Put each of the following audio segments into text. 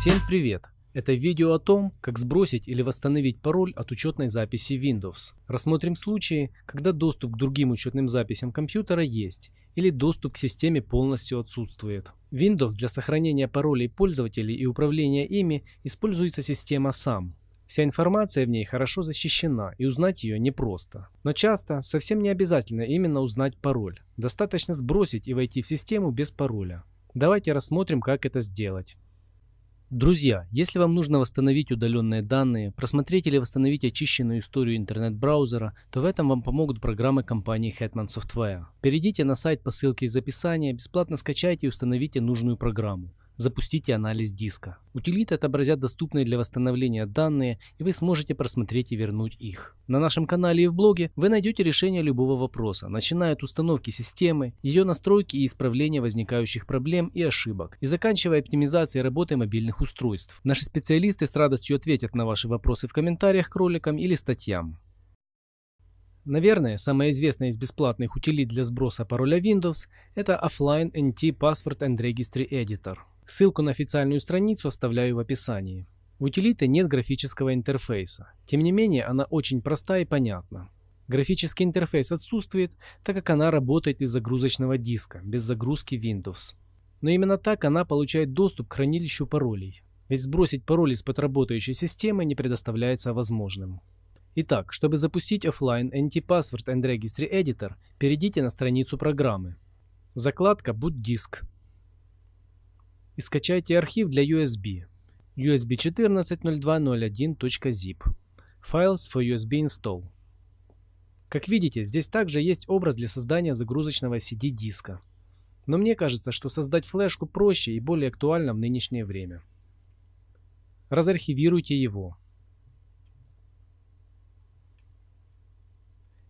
Всем привет! Это видео о том, как сбросить или восстановить пароль от учетной записи Windows. Рассмотрим случаи, когда доступ к другим учетным записям компьютера есть, или доступ к системе полностью отсутствует. Windows для сохранения паролей пользователей и управления ими используется система SAM. Вся информация в ней хорошо защищена и узнать ее непросто. Но часто совсем не обязательно именно узнать пароль. Достаточно сбросить и войти в систему без пароля. Давайте рассмотрим, как это сделать. Друзья, если вам нужно восстановить удаленные данные, просмотреть или восстановить очищенную историю интернет-браузера, то в этом вам помогут программы компании Hetman Software. Перейдите на сайт по ссылке из описания, бесплатно скачайте и установите нужную программу. Запустите анализ диска. Утилиты отобразят доступные для восстановления данные, и вы сможете просмотреть и вернуть их. На нашем канале и в блоге вы найдете решение любого вопроса, начиная от установки системы, ее настройки и исправления возникающих проблем и ошибок, и заканчивая оптимизацией работы мобильных устройств. Наши специалисты с радостью ответят на ваши вопросы в комментариях к роликам или статьям. Наверное, самая известная из бесплатных утилит для сброса пароля Windows – это Offline NT Password and Registry Editor. Ссылку на официальную страницу оставляю в описании. У утилиты нет графического интерфейса. Тем не менее, она очень проста и понятна. Графический интерфейс отсутствует, так как она работает из загрузочного диска, без загрузки Windows. Но именно так она получает доступ к хранилищу паролей. Ведь сбросить пароль из-под работающей системы не предоставляется возможным. Итак, чтобы запустить офлайн Anti-Password and Registry Editor, перейдите на страницу программы. Закладка Boot Disk и скачайте архив для USB USB 14.02.01.zip Files for USB Install. Как видите, здесь также есть образ для создания загрузочного CD-диска. Но мне кажется, что создать флешку проще и более актуально в нынешнее время. Разархивируйте его.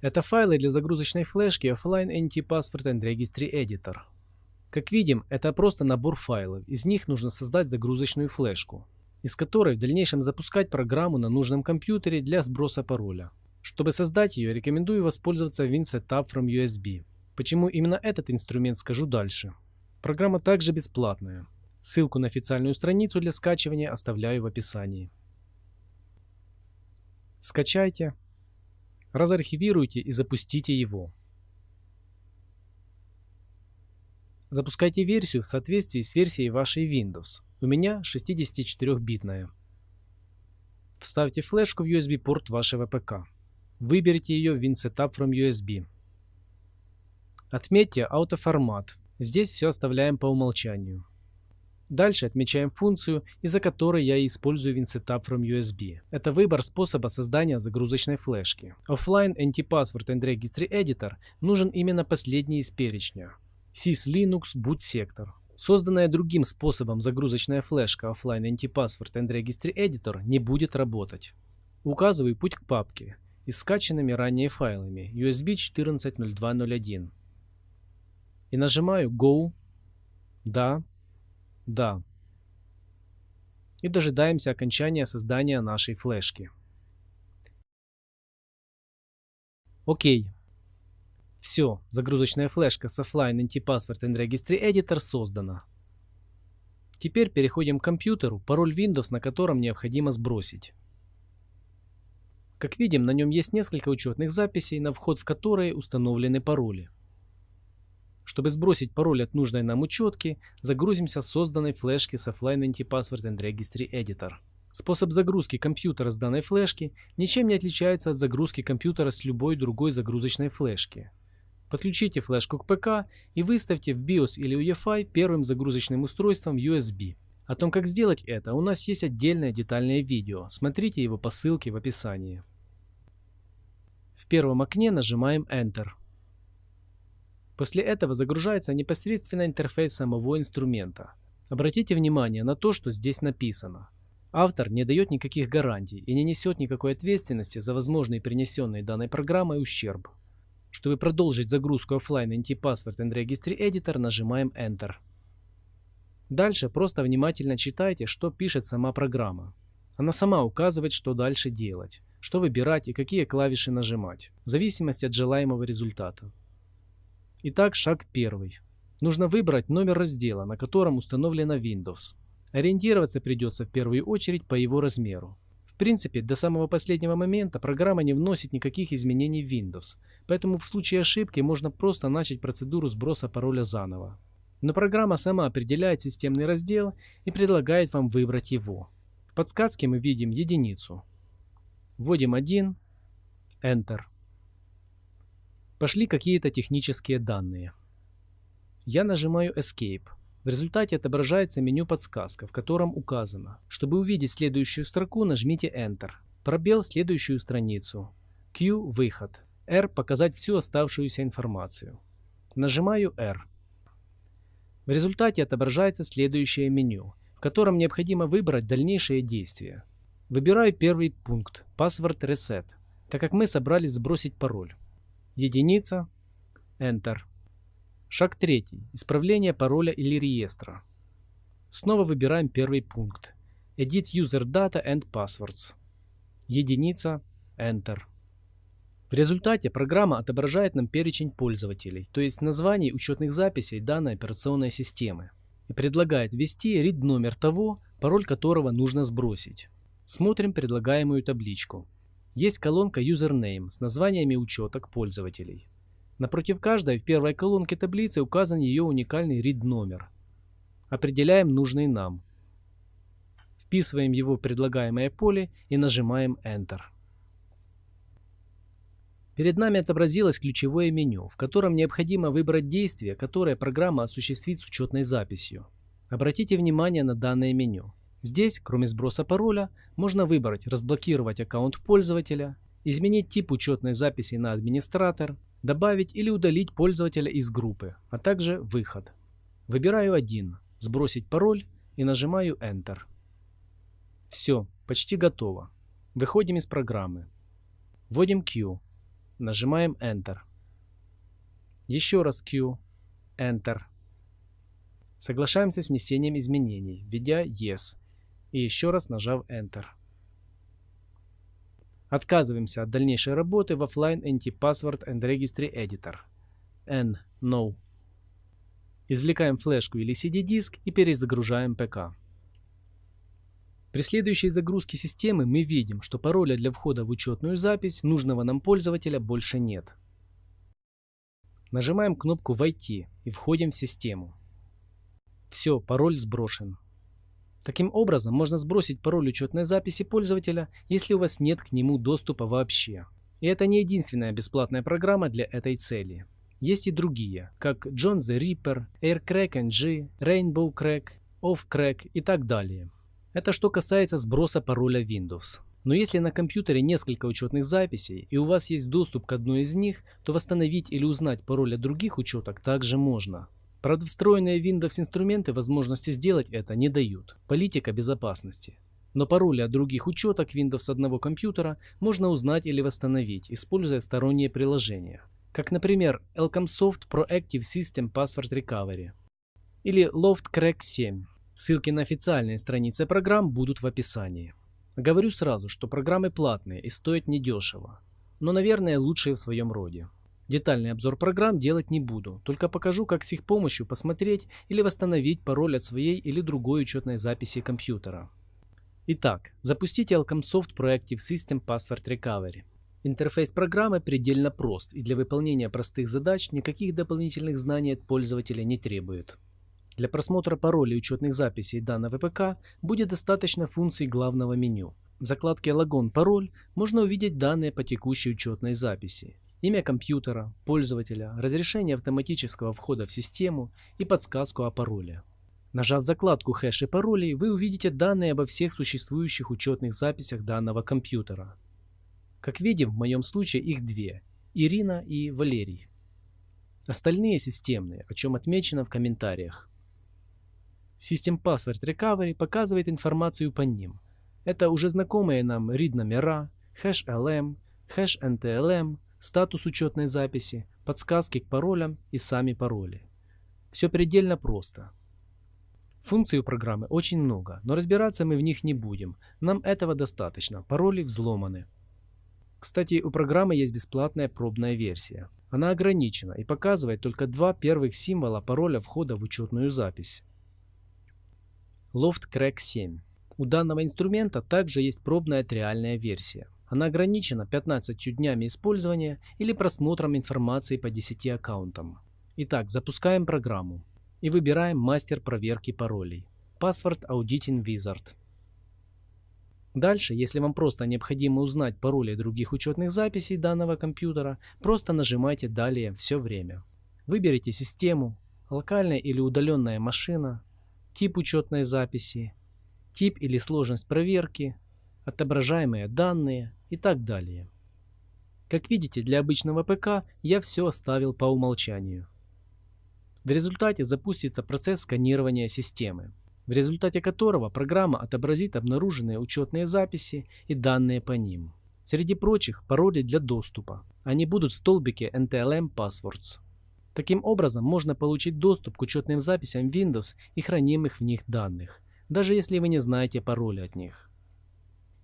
Это файлы для загрузочной флешки Offline Anti-Password and Registry Editor. Как видим, это просто набор файлов. Из них нужно создать загрузочную флешку, из которой в дальнейшем запускать программу на нужном компьютере для сброса пароля. Чтобы создать ее, рекомендую воспользоваться WinSetup from USB. Почему именно этот инструмент скажу дальше. Программа также бесплатная. Ссылку на официальную страницу для скачивания оставляю в описании. Скачайте, разархивируйте и запустите его. Запускайте версию в соответствии с версией вашей Windows. У меня 64-битная. Вставьте флешку в USB-порт вашего ПК. Выберите ее в WinSetup from USB. Отметьте автоформат. Здесь все оставляем по умолчанию. Дальше отмечаем функцию, из-за которой я использую WinSetup from USB. Это выбор способа создания загрузочной флешки. Offline Anti-Password and Registry Editor нужен именно последний из перечня. Sys-Linux Boot Sector. Созданная другим способом загрузочная флешка Offline Anti-Password and Registry Editor не будет работать. Указываю путь к папке и скачанными ранее файлами USB 14.02.01 и нажимаю Go, Да, Да и дожидаемся окончания создания нашей флешки. Окей, все, загрузочная флешка с Offline Anti-Password and Registry Editor создана. Теперь переходим к компьютеру, пароль Windows на котором необходимо сбросить. Как видим, на нем есть несколько учетных записей, на вход в которые установлены пароли. Чтобы сбросить пароль от нужной нам учетки, загрузимся с созданной флешки с Offline Anti-Password and Registry Editor. Способ загрузки компьютера с данной флешки ничем не отличается от загрузки компьютера с любой другой загрузочной флешки. Подключите флешку к ПК и выставьте в BIOS или UEFI первым загрузочным устройством USB. О том, как сделать это, у нас есть отдельное детальное видео. Смотрите его по ссылке в описании. В первом окне нажимаем Enter. После этого загружается непосредственно интерфейс самого инструмента. Обратите внимание на то, что здесь написано. Автор не дает никаких гарантий и не несет никакой ответственности за возможный принесенный данной программой ущерб. Чтобы продолжить загрузку офлайн Anti-Password and Registry Editor, нажимаем Enter. Дальше просто внимательно читайте, что пишет сама программа. Она сама указывает, что дальше делать, что выбирать и какие клавиши нажимать, в зависимости от желаемого результата. Итак, шаг первый. Нужно выбрать номер раздела, на котором установлена Windows. Ориентироваться придется в первую очередь по его размеру. Принципе, до самого последнего момента программа не вносит никаких изменений в Windows, поэтому в случае ошибки можно просто начать процедуру сброса пароля заново. Но программа сама определяет системный раздел и предлагает вам выбрать его. В подсказке мы видим единицу. Вводим 1, Enter. Пошли какие-то технические данные. Я нажимаю Escape. В результате отображается меню подсказка, в котором указано. Чтобы увидеть следующую строку, нажмите Enter. Пробел следующую страницу. Q – выход. R – показать всю оставшуюся информацию. Нажимаю R. В результате отображается следующее меню, в котором необходимо выбрать дальнейшие действия. Выбираю первый пункт – Password Reset, так как мы собрались сбросить пароль. Единица. Enter. Шаг третий. Исправление пароля или реестра. Снова выбираем первый пункт. Edit User Data and Passwords. Единица. Enter. В результате программа отображает нам перечень пользователей, то есть названий учетных записей данной операционной системы, и предлагает ввести read номер того, пароль которого нужно сбросить. Смотрим предлагаемую табличку. Есть колонка Username с названиями учеток пользователей. Напротив каждой в первой колонке таблицы указан ее уникальный read номер. Определяем нужный нам. Вписываем его в предлагаемое поле и нажимаем Enter. Перед нами отобразилось ключевое меню, в котором необходимо выбрать действие, которое программа осуществит с учетной записью. Обратите внимание на данное меню. Здесь, кроме сброса пароля, можно выбрать «Разблокировать аккаунт пользователя», изменить тип учетной записи на администратор, добавить или удалить пользователя из группы, а также выход. Выбираю один, сбросить пароль и нажимаю Enter. Все, почти готово. Выходим из программы. Вводим Q. Нажимаем Enter. Еще раз Q. Enter. Соглашаемся с внесением изменений, введя Yes и еще раз нажав Enter. Отказываемся от дальнейшей работы в Offline Anti-Password and Registry Editor. N. No. Извлекаем флешку или CD-диск и перезагружаем ПК. При следующей загрузке системы мы видим, что пароля для входа в учетную запись нужного нам пользователя больше нет. Нажимаем кнопку «Войти» и входим в систему. Все, пароль сброшен. Таким образом, можно сбросить пароль учетной записи пользователя, если у вас нет к нему доступа вообще. И это не единственная бесплатная программа для этой цели. Есть и другие, как John the Ripper, AirCrack NG, Rainbow Crack, OffCrack и так далее. Это что касается сброса пароля Windows. Но если на компьютере несколько учетных записей и у вас есть доступ к одной из них, то восстановить или узнать пароль от других учеток также можно. Правда, встроенные Windows инструменты возможности сделать это не дают. Политика безопасности. Но пароли от других учеток Windows одного компьютера можно узнать или восстановить, используя сторонние приложения. Как, например, Elcomsoft Proactive System Password Recovery или LoftCrack 7. Ссылки на официальные страницы программ будут в описании. Говорю сразу, что программы платные и стоят недешево, но, наверное, лучшие в своем роде. Детальный обзор программ делать не буду, только покажу, как с их помощью посмотреть или восстановить пароль от своей или другой учетной записи компьютера. Итак, запустите Alcomsoft Proactive System Password Recovery. Интерфейс программы предельно прост и для выполнения простых задач никаких дополнительных знаний от пользователя не требует. Для просмотра паролей учетных записей данного ПК будет достаточно функций главного меню. В закладке «Логон пароль» можно увидеть данные по текущей учетной записи имя компьютера, пользователя, разрешение автоматического входа в систему и подсказку о пароле. Нажав закладку «Хэш и паролей», вы увидите данные обо всех существующих учетных записях данного компьютера. Как видим, в моем случае их две – Ирина и Валерий. Остальные системные, о чем отмечено в комментариях. System Password Recovery показывает информацию по ним. Это уже знакомые нам read номера, хэш LM, хэш NTLM, статус учетной записи, подсказки к паролям и сами пароли. Все предельно просто. Функций у программы очень много, но разбираться мы в них не будем. Нам этого достаточно, пароли взломаны. Кстати, у программы есть бесплатная пробная версия. Она ограничена и показывает только два первых символа пароля входа в учетную запись. Loft Crack 7. У данного инструмента также есть пробная триальная версия. Она ограничена 15 днями использования или просмотром информации по 10 аккаунтам. Итак, запускаем программу и выбираем мастер проверки паролей. Password Auditing Wizard. Дальше, если вам просто необходимо узнать пароли других учетных записей данного компьютера, просто нажимайте «Далее» все время. Выберите систему, локальная или удаленная машина, тип учетной записи, тип или сложность проверки, отображаемые данные и так далее. Как видите, для обычного ПК я все оставил по умолчанию. В результате запустится процесс сканирования системы в результате которого программа отобразит обнаруженные учетные записи и данные по ним. Среди прочих пароли для доступа. Они будут в столбике NTLM Passwords. Таким образом, можно получить доступ к учетным записям Windows и хранимых в них данных, даже если вы не знаете пароли от них.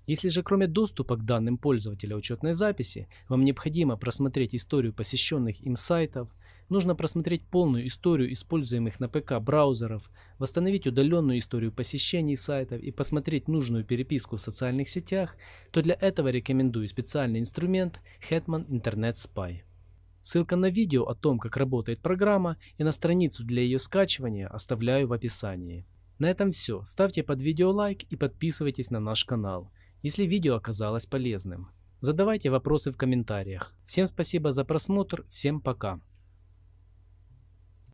Если же кроме доступа к данным пользователя учетной записи, вам необходимо просмотреть историю посещенных им сайтов, Нужно просмотреть полную историю используемых на ПК браузеров, восстановить удаленную историю посещений сайтов и посмотреть нужную переписку в социальных сетях, то для этого рекомендую специальный инструмент Hetman Internet Spy. Ссылка на видео о том, как работает программа и на страницу для ее скачивания оставляю в описании. На этом все. Ставьте под видео лайк и подписывайтесь на наш канал, если видео оказалось полезным. Задавайте вопросы в комментариях. Всем спасибо за просмотр, всем пока.